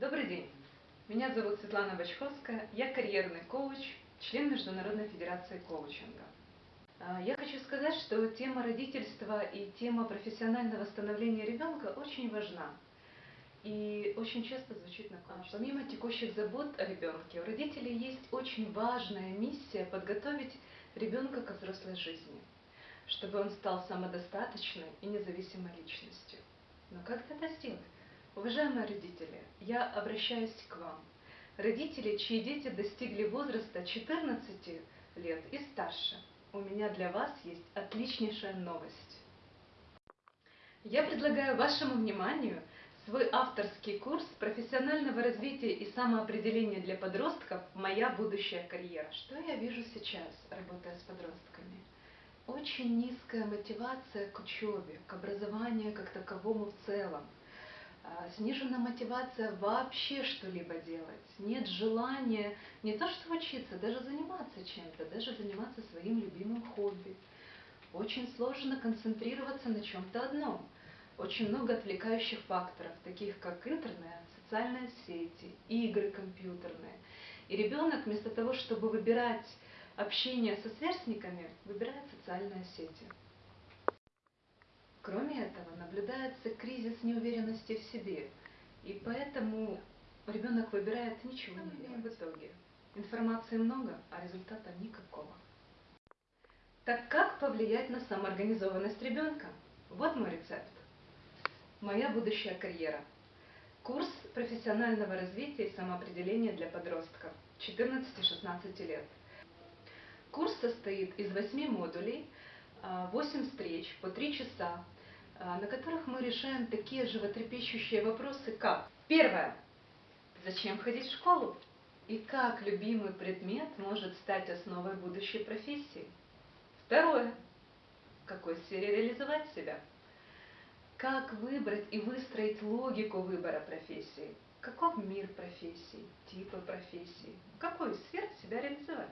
Добрый день. Меня зовут Светлана Бочковская. Я карьерный коуч, член Международной Федерации коучинга. А, Я хочу сказать, что тема родительства и тема профессионального становления ребенка очень важна. И очень часто звучит на коучинге. Помимо текущих забот о ребенке, у родителей есть очень важная миссия подготовить ребенка к взрослой жизни, чтобы он стал самодостаточной и независимой личностью. Но как это сделать? Уважаемые родители, я обращаюсь к вам. Родители, чьи дети достигли возраста 14 лет и старше, у меня для вас есть отличнейшая новость. Я предлагаю вашему вниманию свой авторский курс профессионального развития и самоопределения для подростков «Моя будущая карьера». Что я вижу сейчас, работая с подростками? Очень низкая мотивация к учебе, к образованию как таковому в целом. А, Снижена мотивация вообще что-либо делать. Нет желания не то что учиться, даже заниматься чем-то, даже заниматься своим любимым хобби. Очень сложно концентрироваться на чем-то одном. Очень много отвлекающих факторов, таких как интернет, социальные сети, игры компьютерные. И ребенок вместо того, чтобы выбирать общение со сверстниками, выбирает социальные сети. Кроме этого, наблюдается кризис неуверенности в себе, и поэтому ребенок выбирает ничего не делать в итоге. Информации много, а результата никакого. Так как повлиять на самоорганизованность ребенка? Вот мой рецепт. Моя будущая карьера. Курс профессионального развития и самоопределения для подростков 14-16 лет. Курс состоит из 8 модулей, 8 встреч по 3 часа, а, на которых мы решаем такие животрепещущие вопросы, как Первое. Зачем ходить в школу? И как любимый предмет может стать основой будущей профессии? Второе. В какой сфере реализовать себя? Как выбрать и выстроить логику выбора профессии? Каков мир профессий, типы профессий? В какой сфере себя реализовать?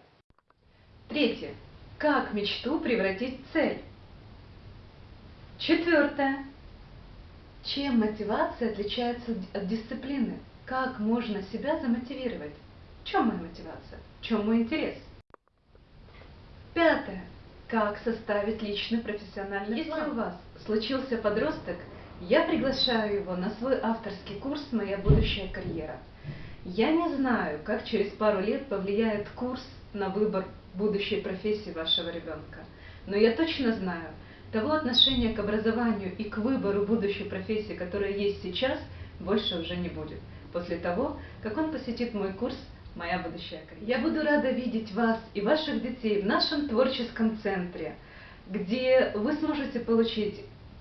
Третье. Как мечту превратить в цель? Четвертое. Чем мотивация отличается от дисциплины? Как можно себя замотивировать? В чем моя мотивация? В чем мой интерес? Пятое. Как составить личный профессиональный Если план? у вас случился подросток, я приглашаю его на свой авторский курс «Моя будущая карьера». Я не знаю, как через пару лет повлияет курс на выбор будущей профессии вашего ребенка, но я точно знаю, того отношения к образованию и к выбору будущей профессии, которая есть сейчас, больше уже не будет. После того, как он посетит мой курс «Моя будущая карьера». Я буду рада видеть вас и ваших детей в нашем творческом центре, где вы сможете получить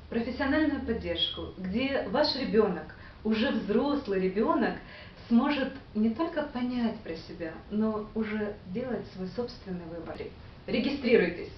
профессиональную поддержку, где ваш ребенок, уже взрослый ребенок, сможет не только понять про себя, но уже делать свой собственный выбор. Регистрируйтесь!